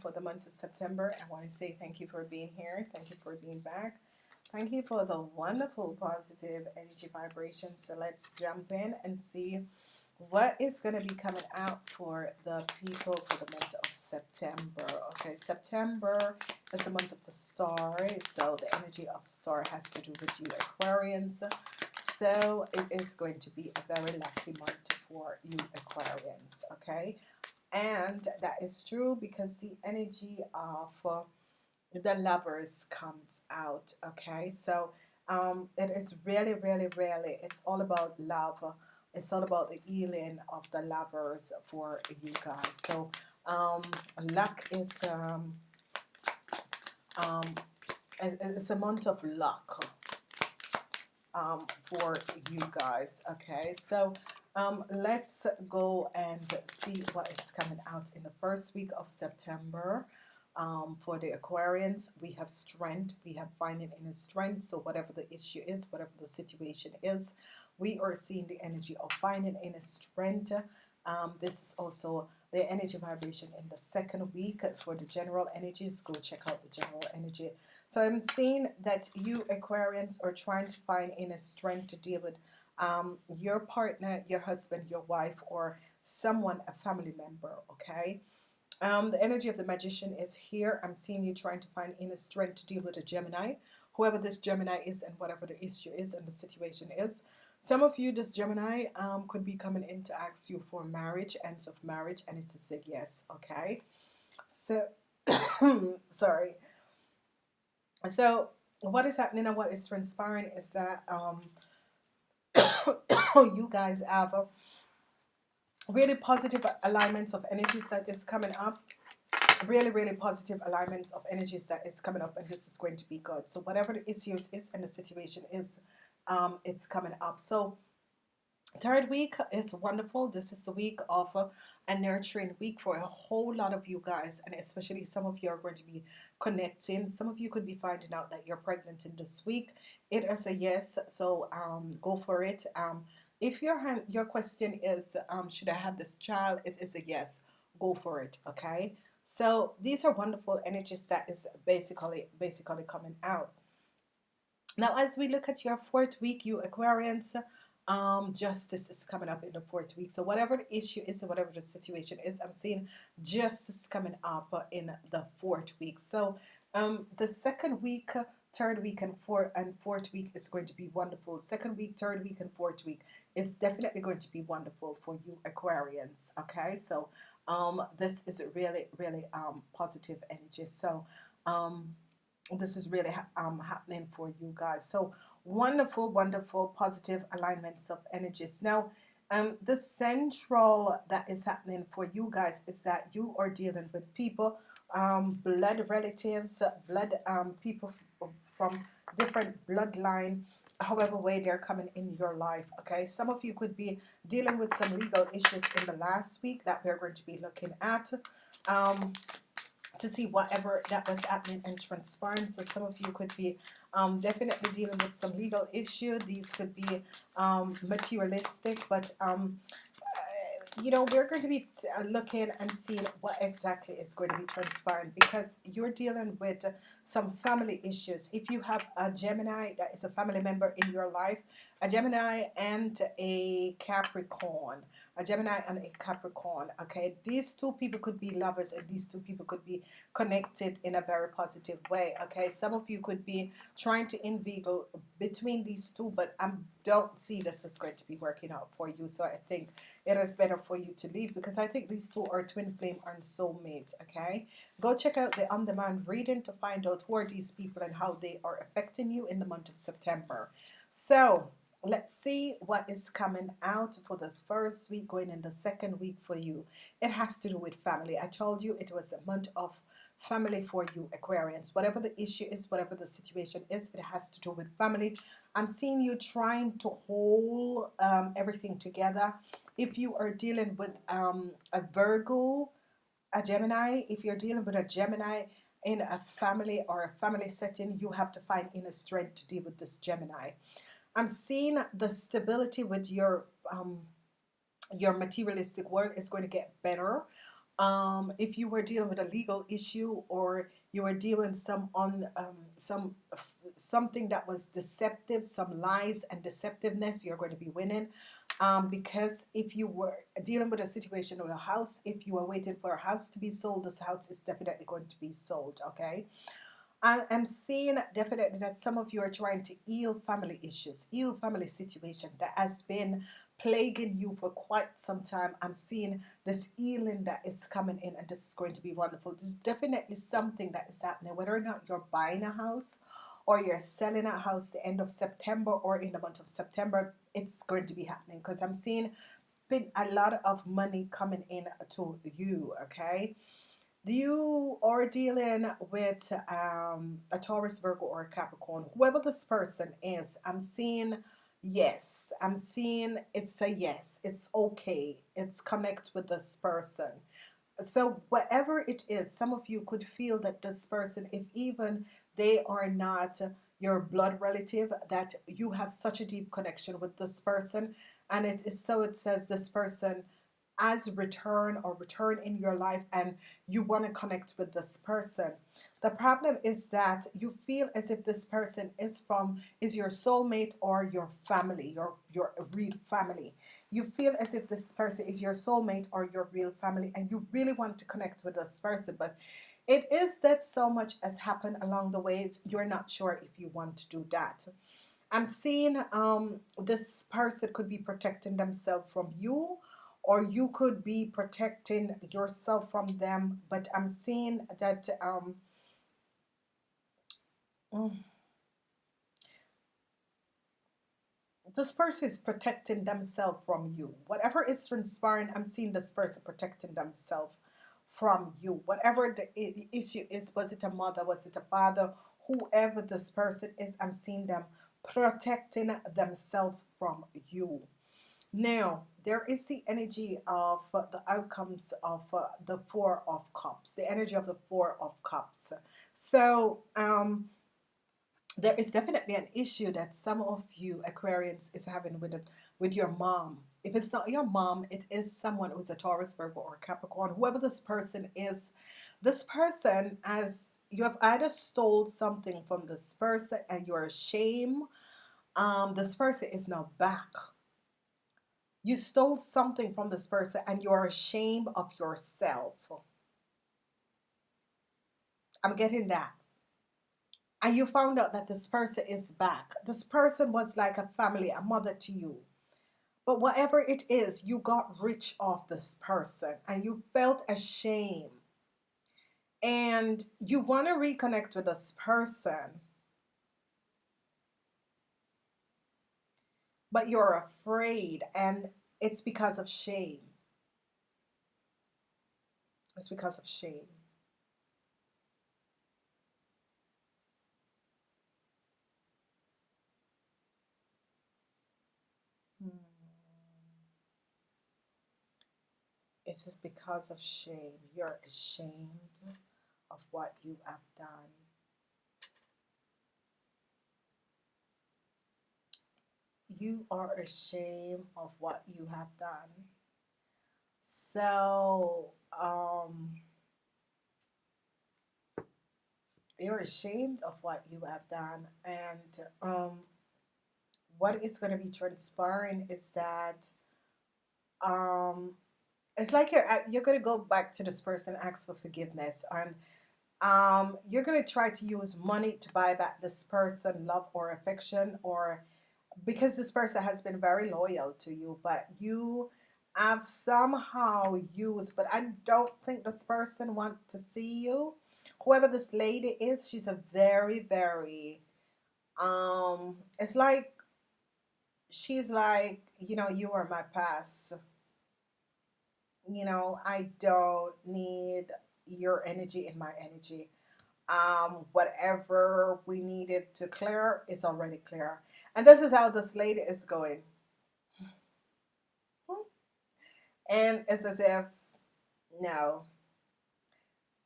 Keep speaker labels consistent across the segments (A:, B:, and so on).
A: for the month of September. I want to say thank you for being here. Thank you for being back. Thank you for the wonderful positive energy vibrations. So let's jump in and see what is going to be coming out for the people for the month of September. Okay, September is the month of the star. So the energy of star has to do with you Aquarians. So it is going to be a very lucky month for you Aquarians. Okay, and that is true because the energy of uh, the lovers comes out okay? So um, it is really really really it's all about love. It's all about the healing of the lovers for you guys. So um, luck is um, um, it's a month of luck um, for you guys okay? So um, let's go and see what is coming out in the first week of September. Um, for the Aquarians we have strength. We have finding inner strength. So whatever the issue is whatever the situation is we are seeing the energy of finding inner strength. Um, this is also the energy vibration in the second week for the general energies go check out the general energy. So I'm seeing that you Aquarians are trying to find inner strength to deal with um, your partner your husband your wife or someone a family member okay um, the energy of the magician is here. I'm seeing you trying to find inner strength to deal with a Gemini, whoever this Gemini is and whatever the issue is and the situation is. Some of you, this Gemini um, could be coming in to ask you for marriage, ends of marriage, and it's a say yes, okay? So, sorry. So, what is happening and what is transpiring is that um, you guys have really positive alignments of energies that is coming up. Really really positive alignments of energies that is coming up and this is going to be good. So whatever the issues is and the situation is um, it's coming up. So third week is wonderful this is the week of a nurturing week for a whole lot of you guys and especially some of you are going to be connecting some of you could be finding out that you're pregnant in this week it is a yes so um, go for it um, if your your question is, um, should I have this child? It is a yes. Go for it. Okay. So these are wonderful energies that is basically basically coming out. Now, as we look at your fourth week, you Aquarians, um, justice is coming up in the fourth week. So whatever the issue is, whatever the situation is, I'm seeing justice coming up in the fourth week. So um, the second week third week and fourth and fourth week is going to be wonderful second week third week and fourth week is definitely going to be wonderful for you Aquarians okay so um, this is a really really um, positive energy so um, this is really um, happening for you guys so wonderful wonderful positive alignments of energies. Now um, the central that is happening for you guys is that you are dealing with people um, blood relatives blood um, people from different bloodline however way they're coming in your life okay? Some of you could be dealing with some legal issues in the last week that we're going to be looking at. Um, to see whatever that was happening and transpiring. So some of you could be um, definitely dealing with some legal issue. These could be um, materialistic but um, you know we're going to be uh, looking and seeing what exactly is going to be transparent because you're dealing with some family issues. If you have a Gemini that is a family member in your life a Gemini and a Capricorn a Gemini and a Capricorn okay? These two people could be lovers and these two people could be connected in a very positive way okay? Some of you could be trying to inveigle between these two but I don't see this is going to be working out for you. So I think it is better for you to leave because I think these two are twin flame and soulmate okay? Go check out the on-demand reading to find out who are these people and how they are affecting you in the month of September. So let's see what is coming out for the first week going in the second week for you. It has to do with family. I told you it was a month of family for you Aquarians. Whatever the issue is whatever the situation is it has to do with family. I'm seeing you trying to hold um, everything together. If you are dealing with um, a Virgo a Gemini if you're dealing with a Gemini in a family or a family setting you have to find inner strength to deal with this Gemini I'm seeing the stability with your um, your materialistic world is going to get better um, if you were dealing with a legal issue or you were dealing some on um, some something that was deceptive, some lies and deceptiveness, you're going to be winning. Um, because if you were dealing with a situation with a house, if you are waiting for a house to be sold, this house is definitely going to be sold. Okay. I am seeing definitely that some of you are trying to heal family issues, heal family situation that has been plaguing you for quite some time. I'm seeing this healing that is coming in, and this is going to be wonderful. There's definitely something that is happening, whether or not you're buying a house or you're selling a house the end of September or in the month of September, it's going to be happening because I'm seeing a lot of money coming in to you, okay? You are dealing with um, a Taurus, Virgo, or a Capricorn. Whoever this person is, I'm seeing yes. I'm seeing it's a yes. It's okay. It's connect with this person. So whatever it is, some of you could feel that this person, if even they are not your blood relative, that you have such a deep connection with this person. And it is so it says this person as return or return in your life and you want to connect with this person. The problem is that you feel as if this person is from is your soulmate or your family, your your real family. You feel as if this person is your soulmate or your real family and you really want to connect with this person but it is that so much has happened along the way you're not sure if you want to do that. I'm seeing um, this person could be protecting themselves from you or you could be protecting yourself from them but I'm seeing that um, mm, this person is protecting themselves from you. Whatever is transpiring I'm seeing this person protecting themselves from you. Whatever the issue is was it a mother was it a father whoever this person is I'm seeing them protecting themselves from you. Now, there is the energy of uh, the outcomes of uh, the Four of Cups, the energy of the Four of Cups. So, um, there is definitely an issue that some of you Aquarians is having with it, with your mom. If it's not your mom, it is someone who's a Taurus, Virgo, or Capricorn. Whoever this person is, this person, as you have either stole something from this person and you're ashamed, um, this person is now back you stole something from this person and you're ashamed of yourself. I'm getting that. And you found out that this person is back. This person was like a family, a mother to you. But whatever it is, you got rich off this person and you felt ashamed. And you want to reconnect with this person. But you're afraid and it's because of shame. It's because of shame. Hmm. It is because of shame. You're ashamed of what you have done. You are ashamed of what you have done. So, um, you're ashamed of what you have done, and um, what is going to be transpiring is that um, it's like you're you're going to go back to this person, ask for forgiveness, and um, you're going to try to use money to buy back this person love or affection or because this person has been very loyal to you, but you have somehow used, but I don't think this person want to see you. Whoever this lady is, she's a very, very, um, it's like, she's like, you know, you are my past. You know, I don't need your energy in my energy. Um, whatever we needed to clear is already clear. And this is how this lady is going. And it's as if, no,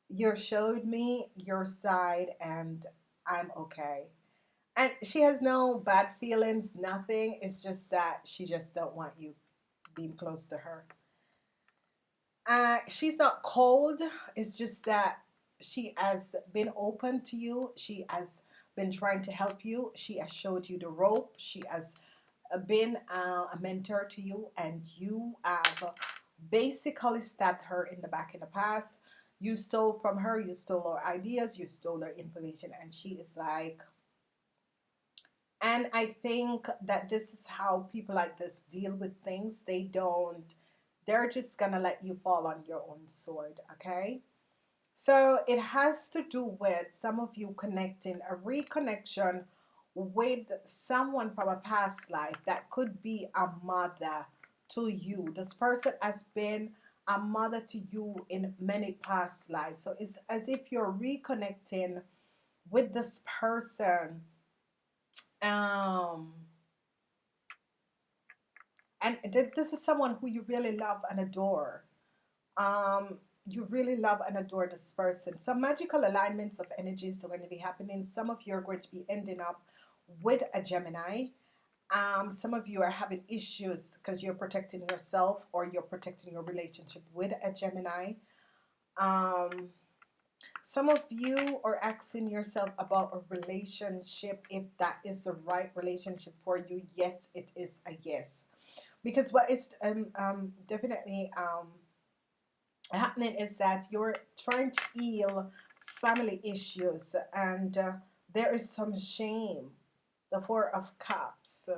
A: you showed me your side and I'm okay. And she has no bad feelings, nothing. It's just that she just don't want you being close to her. uh, she's not cold it's just that she has been open to you she has been trying to help you she has showed you the rope she has uh, been uh, a mentor to you and you have basically stabbed her in the back in the past. You stole from her you stole her ideas you stole her information and she is like and I think that this is how people like this deal with things. They don't they're just gonna let you fall on your own sword okay so it has to do with some of you connecting a reconnection with someone from a past life that could be a mother to you. This person has been a mother to you in many past lives. So it's as if you're reconnecting with this person. Um, and this is someone who you really love and adore. Um, you really love and adore this person. Some magical alignments of energies are going to be happening. Some of you are going to be ending up with a Gemini. Um, some of you are having issues because you're protecting yourself or you're protecting your relationship with a Gemini. Um, some of you are asking yourself about a relationship if that is the right relationship for you. Yes, it is a yes. Because what is um, um, definitely um, happening is that you're trying to heal family issues and uh, there is some shame the four of cups.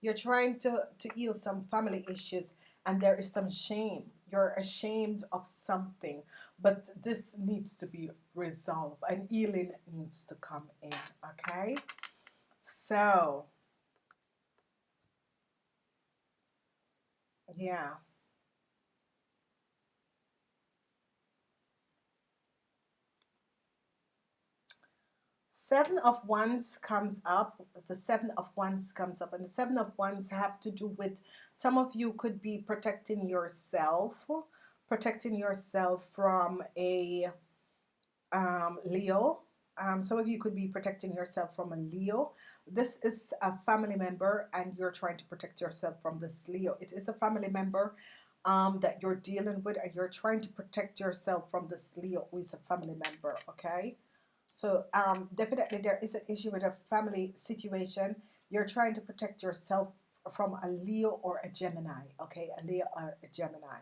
A: You're trying to to heal some family issues and there is some shame. You're ashamed of something but this needs to be resolved and healing needs to come in okay? So yeah seven of wands comes up the seven of wands comes up and the seven of wands have to do with some of you could be protecting yourself protecting yourself from a um, Leo. Um, some of you could be protecting yourself from a Leo. This is a family member and you're trying to protect yourself from this Leo. It is a family member um, that you're dealing with and you're trying to protect yourself from this Leo who is a family member okay so um, definitely there is an issue with a family situation. You're trying to protect yourself from a Leo or a Gemini. Okay, a Leo or a Gemini.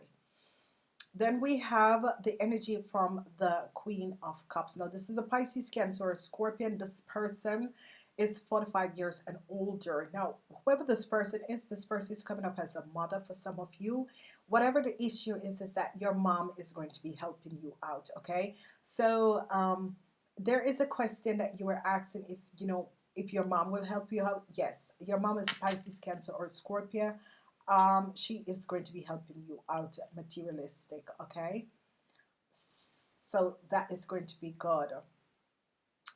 A: Then we have the energy from the Queen of Cups. Now this is a Pisces, Cancer, or Scorpion. This person is 45 years and older. Now, whoever this person is, this person is coming up as a mother for some of you. Whatever the issue is, is that your mom is going to be helping you out, okay? So, um, there is a question that you were asking if you know if your mom will help you out. Yes your mom is Pisces cancer or Scorpio. Um, she is going to be helping you out materialistic okay? So that is going to be good.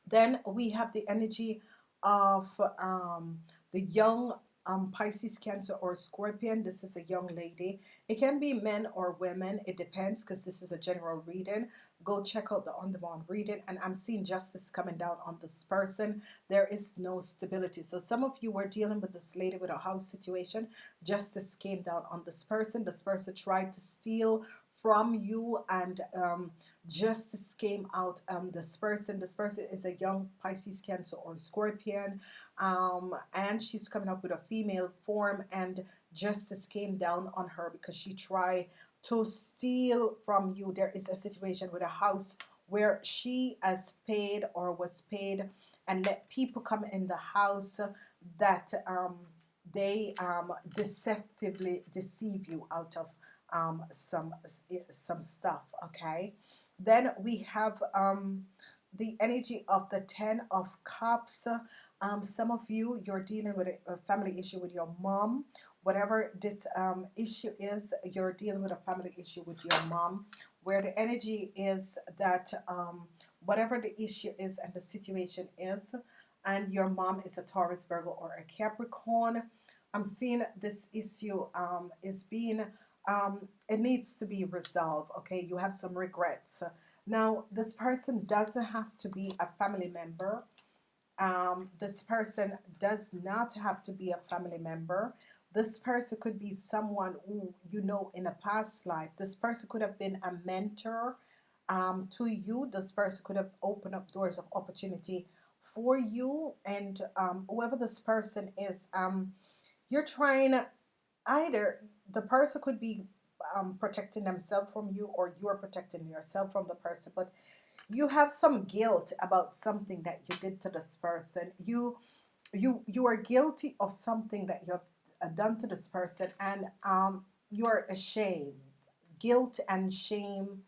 A: Then we have the energy of um, the young um, Pisces, Cancer, or Scorpion. This is a young lady. It can be men or women. It depends because this is a general reading. Go check out the on-demand reading. And I'm seeing justice coming down on this person. There is no stability. So some of you were dealing with this lady with a house situation. Justice came down on this person. This person tried to steal from you and um, justice came out um, this person this person is a young Pisces cancer or scorpion um, and she's coming up with a female form and justice came down on her because she tried to steal from you. There is a situation with a house where she has paid or was paid and let people come in the house that um, they um, deceptively deceive you out of um, some some stuff okay? Then we have um, the energy of the ten of cups. Um, some of you you're dealing with a, family issue with your mom. Whatever this um, issue is you're dealing with a family issue with your mom. Where the energy is that um, whatever the issue is and the situation is and your mom is a Taurus Virgo or a Capricorn I'm seeing this issue um, is being um, it needs to be resolved okay? You have some regrets. Now this person doesn't have to be a family member. Um, this person does not have to be a family member. This person could be someone who you know in a past life. This person could have been a mentor um, to you. This person could have opened up doors of opportunity for you. And um, whoever this person is um, you're trying either the person could be um, protecting themselves from you or you're protecting yourself from the person but you have some guilt about something that you did to this person. You you you are guilty of something that you have uh, done to this person and um, you are ashamed. Guilt and shame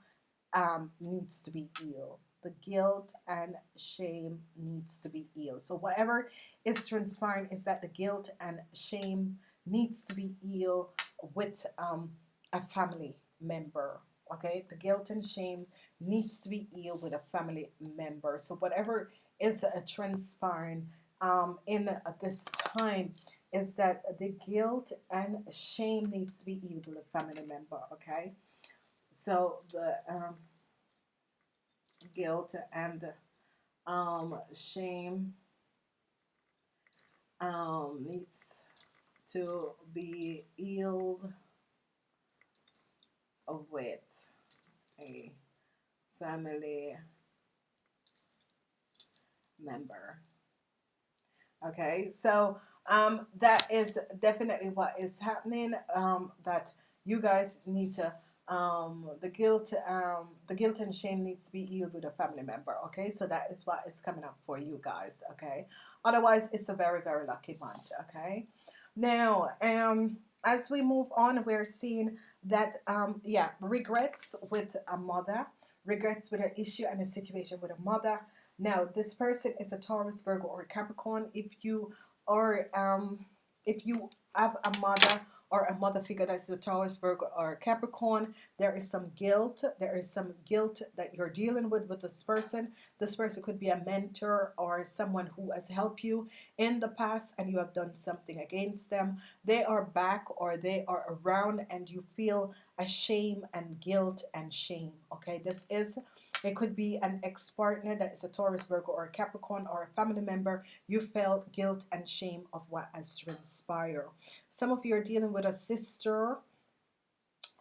A: um, needs to be healed. The guilt and shame needs to be healed. So whatever is transpiring is that the guilt and shame needs to be healed with um, a family member okay? The guilt and shame needs to be healed with a family member. So whatever is uh, transpiring um, in uh, this time is that the guilt and shame needs to be healed with a family member okay? So the um, guilt and um, shame um, needs to be healed with a family member. Okay so um, that is definitely what is happening um, that you guys need to um, the guilt um, the guilt and shame needs to be healed with a family member okay? So that is what is coming up for you guys okay? Otherwise it's a very very lucky month okay now um as we move on we're seeing that um yeah regrets with a mother regrets with an issue and a situation with a mother. Now this person is a Taurus Virgo or Capricorn. If you are um if you have a mother or a mother figure that's a Taurus, Virgo, or Capricorn, there is some guilt. There is some guilt that you're dealing with with this person. This person could be a mentor or someone who has helped you in the past and you have done something against them. They are back or they are around and you feel a shame and guilt and shame. Okay, this is it could be an ex-partner that is a Taurus, Virgo, or a Capricorn, or a family member. You felt guilt and shame of what has transpired. Some of you are dealing with a sister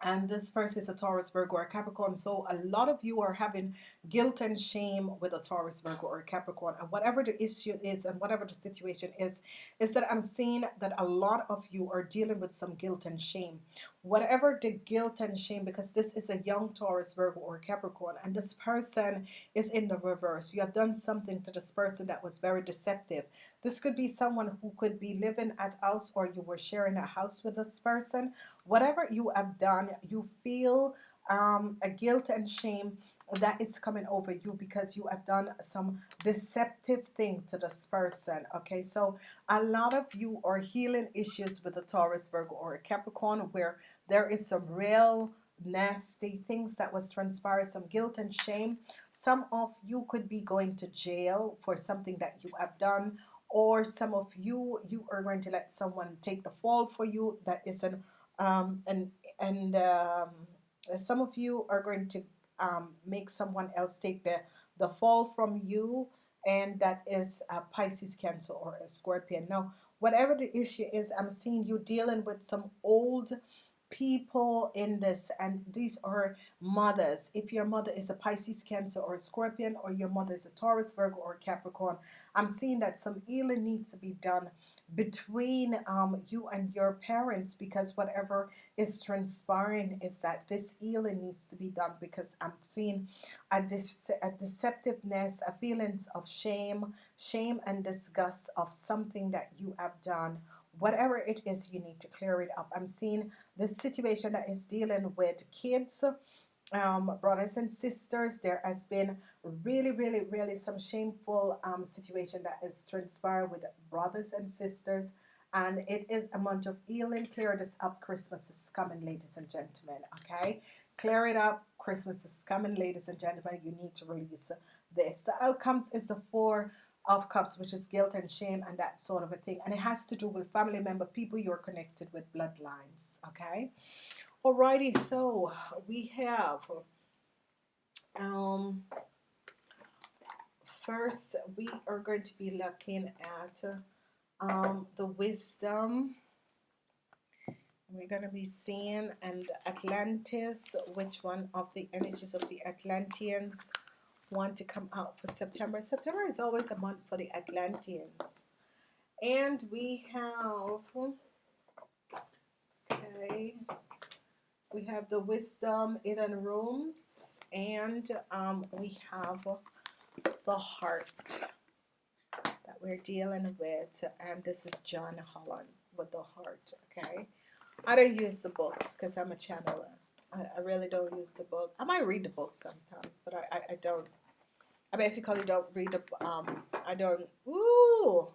A: and this person is a Taurus, Virgo, or Capricorn. So a lot of you are having guilt and shame with a Taurus, Virgo, or Capricorn. And whatever the issue is and whatever the situation is, is that I'm seeing that a lot of you are dealing with some guilt and shame. Whatever the guilt and shame, because this is a young Taurus, Virgo, or Capricorn, and this person is in the reverse. You have done something to this person that was very deceptive. This could be someone who could be living at house or you were sharing a house with this person. Whatever you have done, you feel um, a guilt and shame that is coming over you because you have done some deceptive thing to this person okay so a lot of you are healing issues with a Taurus Virgo or a Capricorn where there is some real nasty things that was transpired some guilt and shame some of you could be going to jail for something that you have done or some of you you are going to let someone take the fall for you. That is an um, and and um, some of you are going to um, make someone else take the the fall from you. And that is a Pisces cancer or a Scorpion. Now whatever the issue is I'm seeing you dealing with some old people in this and these are mothers. If your mother is a Pisces cancer or a Scorpion or your mother is a Taurus Virgo or Capricorn I'm seeing that some healing needs to be done between um, you and your parents because whatever is transpiring is that this healing needs to be done because I'm seeing a, dece a deceptiveness a feelings of shame shame and disgust of something that you have done whatever it is you need to clear it up. I'm seeing this situation that is dealing with kids um, brothers and sisters. There has been really really really some shameful um, situation that is transpired with brothers and sisters. And it is a month of healing. Clear this up. Christmas is coming ladies and gentlemen okay? Clear it up. Christmas is coming ladies and gentlemen. You need to release this. The outcomes is the four of cups which is guilt and shame and that sort of a thing. And it has to do with family member people you're connected with bloodlines okay? Alrighty so we have um first we are going to be looking at um the wisdom. We're going to be seeing and Atlantis which one of the energies of the Atlanteans want to come out for September. September is always a month for the Atlanteans. And we have okay we have the wisdom in hidden realms and um, we have the heart that we're dealing with. And this is John Holland with the heart okay? I don't use the books because I'm a channeler. I, I, really don't use the book. I might read the book sometimes but I, I, I don't I basically don't read the um I don't ooh.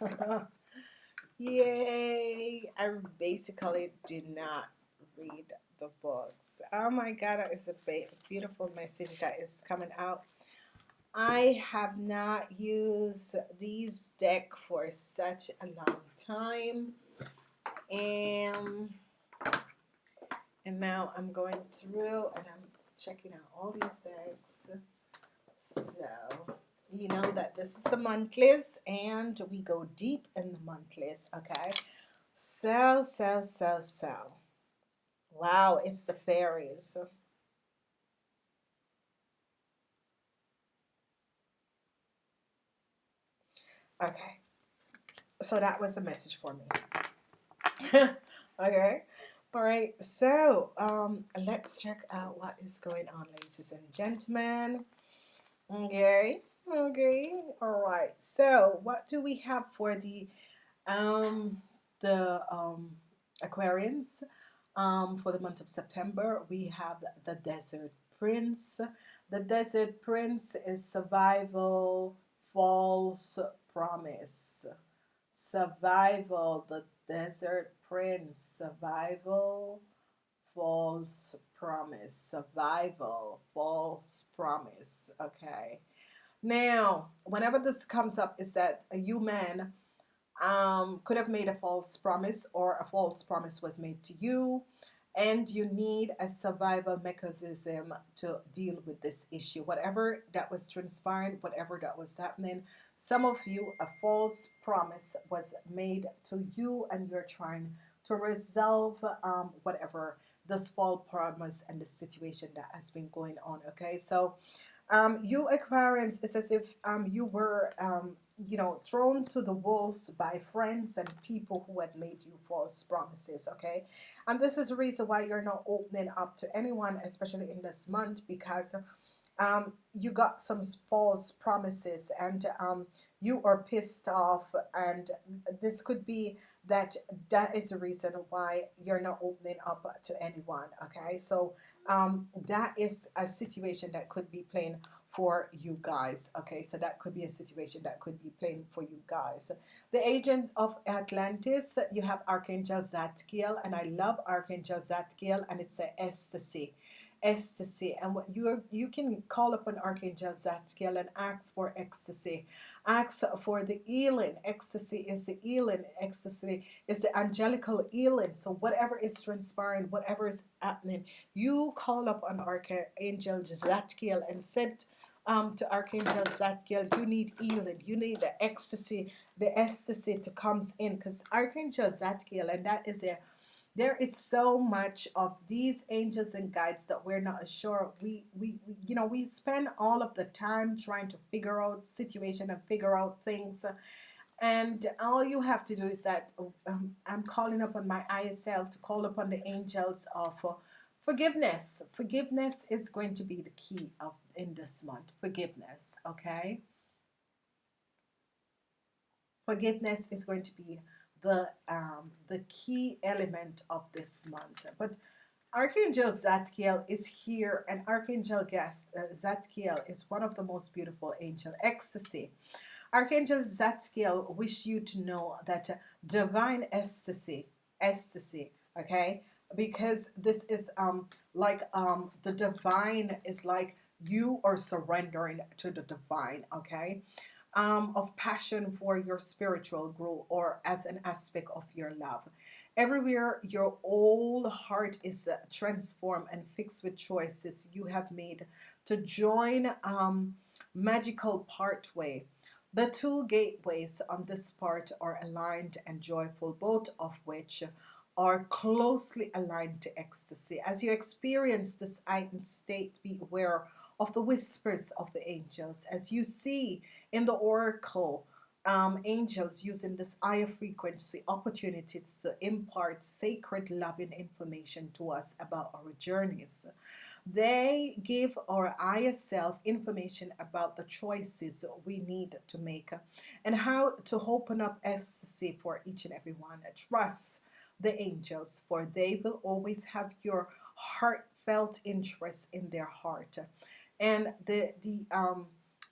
A: Yay. I basically do not read the books. Oh my god is a beautiful message that is coming out. I have not used these deck for such a long time. And and now I'm going through and I'm checking out all these decks so you know that this is the monthlies and we go deep in the monthlies okay so so so so wow it's the fairies Okay. So that was a message for me. okay. All right. So um, let's check out what is going on, ladies and gentlemen. Okay. Okay. All right. So what do we have for the um, the um, Aquarians um, for the month of September? We have the Desert Prince. The Desert Prince is survival, false promise. Survival, the desert prince. Survival, false promise. Survival, false promise. Okay. Now, whenever this comes up, is that a human um, could have made a false promise or a false promise was made to you and you need a survival mechanism to deal with this issue whatever that was transpiring whatever that was happening some of you a false promise was made to you and you're trying to resolve um, whatever this false promise and the situation that has been going on okay? So um, you Aquarians it's as if um, you were um, you know thrown to the wolves by friends and people who had made you false promises okay? And this is the reason why you're not opening up to anyone especially in this month because um, you got some false promises and um, you are pissed off and this could be that that is the reason why you're not opening up to anyone okay? So um, that is a situation that could be playing for you guys okay? So that could be a situation that could be playing for you guys. The agent of Atlantis you have Archangel Zadkiel and I love Archangel Zadkiel and it's a ecstasy ecstasy. And what you you can call upon Archangel Zadkiel and ask for ecstasy. Ask for the healing. Ecstasy is the healing. Ecstasy is the angelical healing. So whatever is transpiring whatever is happening you call up upon Archangel Zadkiel and said um, to Archangel Zadkiel, you need healing, you need the ecstasy, the ecstasy to comes in. Because Archangel Zadkiel, and that is a there is so much of these angels and guides that we're not sure. We, we we you know we spend all of the time trying to figure out situation and figure out things. And all you have to do is that um, I'm calling upon my ISL to call upon the angels of uh, forgiveness. Forgiveness is going to be the key of in this month. Forgiveness okay? Forgiveness is going to be the um, the key element of this month but Archangel Zadkiel is here and Archangel Guest uh, Zadkiel is one of the most beautiful angel ecstasy. Archangel Zadkiel wish you to know that uh, divine ecstasy ecstasy okay? Because this is um like um the divine is like you are surrendering to the divine okay um, of passion for your spiritual growth or as an aspect of your love everywhere your whole heart is uh, transformed and fixed with choices you have made to join um, magical pathway the two gateways on this part are aligned and joyful both of which are closely aligned to ecstasy. As you experience this heightened state, be aware of the whispers of the angels. As you see in the oracle, um, angels using this higher frequency opportunities to impart sacred loving information to us about our journeys. They give our higher self information about the choices we need to make and how to open up ecstasy for each and every one. Trust the angels, for they will always have your heartfelt interest in their heart. And the the um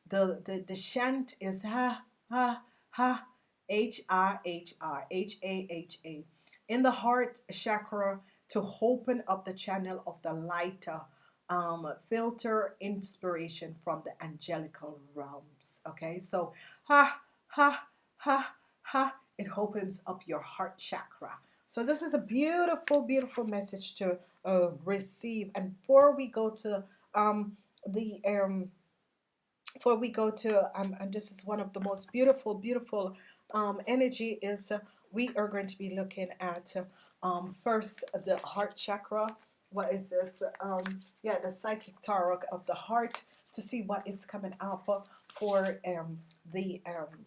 A: the the, the chant is ha ha ha H I H I H A H A in the heart chakra to open up the channel of the lighter um, filter inspiration from the angelical realms. Okay, so ha ha ha ha it opens up your heart chakra. So this is a beautiful, beautiful message to uh, receive. And before we go to um, the um, before we go to um, and this is one of the most beautiful, beautiful um, energy is uh, we are going to be looking at um, first the heart chakra. What is this? Um, yeah, the psychic tarot of the heart to see what is coming up for um, the um,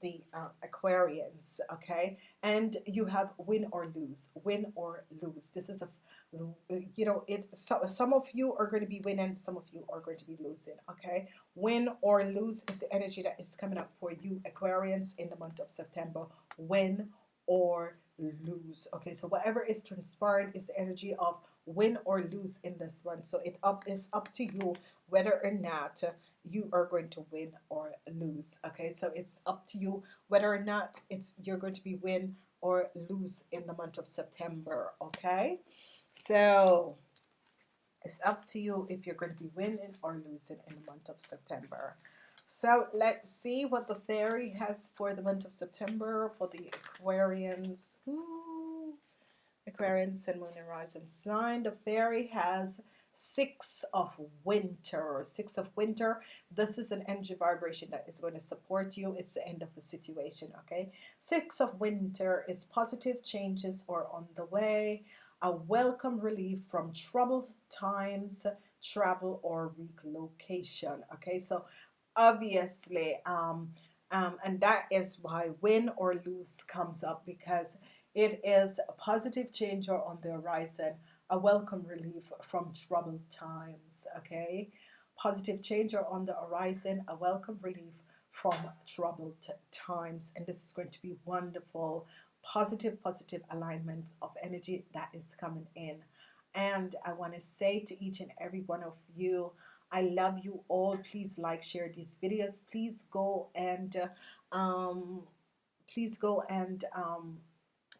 A: the uh, Aquarians, okay? And you have win or lose, win or lose. This is a, you know, it. So, some of you are going to be winning, some of you are going to be losing, okay? Win or lose is the energy that is coming up for you Aquarians in the month of September. Win or lose, okay? So whatever is transpired is the energy of win or lose in this one. So it up is up to you whether or not you are going to win or lose okay? So it's up to you whether or not it's you're going to be win or lose in the month of September okay? So it's up to you if you're going to be winning or losing in the month of September. So let's see what the fairy has for the month of September for the Aquarians. Ooh. Aquarians and Moon and Rising sign. The fairy has six of winter six of winter this is an energy vibration that is going to support you. It's the end of the situation okay? Six of winter is positive changes or on the way. A welcome relief from troubled times travel or relocation okay? So obviously um, um, and that is why win or lose comes up because it is a positive change or on the horizon a welcome relief from troubled times okay? Positive change are on the horizon a welcome relief from troubled times and this is going to be wonderful. Positive positive alignment of energy that is coming in. And I want to say to each and every one of you I love you all. Please like share these videos. Please go and um, please go and um,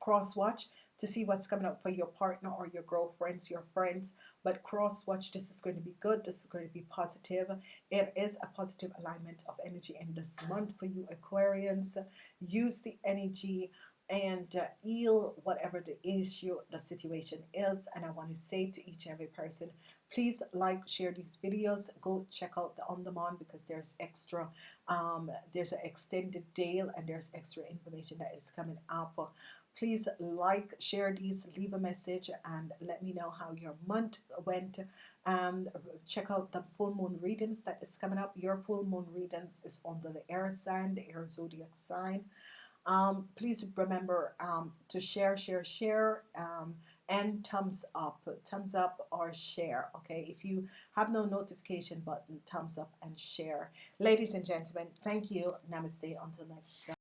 A: cross watch to see what's coming up for your partner or your girlfriends, your friends. But cross watch, this is going to be good. This is going to be positive. It is a positive alignment of energy in this month for you Aquarians. Use the energy and uh, heal whatever the issue, the situation is. And I want to say to each and every person, please like, share these videos. Go check out the on demand because there's extra, um, there's an extended deal and there's extra information that is coming up please like share these leave a message and let me know how your month went. Um, check out the full moon readings that is coming up. Your full moon readings is under the air sign the air zodiac sign. Um, please remember um, to share share share um, and thumbs up. Thumbs up or share okay? If you have no notification button thumbs up and share. Ladies and gentlemen thank you. Namaste. Until next time